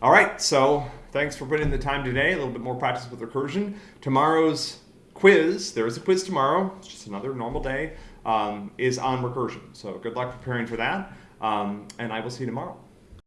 All right, so thanks for putting in the time today. A little bit more practice with recursion. Tomorrow's quiz, there is a quiz tomorrow, it's just another normal day, um, is on recursion. So good luck preparing for that, um, and I will see you tomorrow.